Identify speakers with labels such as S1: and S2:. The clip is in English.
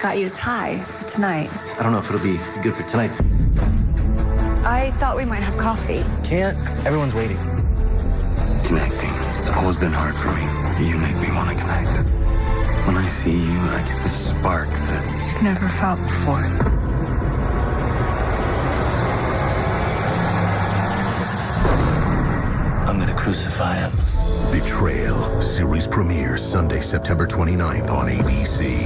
S1: got you a tie for tonight.
S2: I don't know if it'll be good for tonight.
S1: I thought we might have coffee.
S2: Can't. Everyone's waiting.
S3: Connecting. It's always been hard for me. You make me want to connect. When I see you, I get this spark that
S1: I've never felt before.
S3: I'm gonna crucify him.
S4: Betrayal. Series premiere Sunday, September 29th on ABC.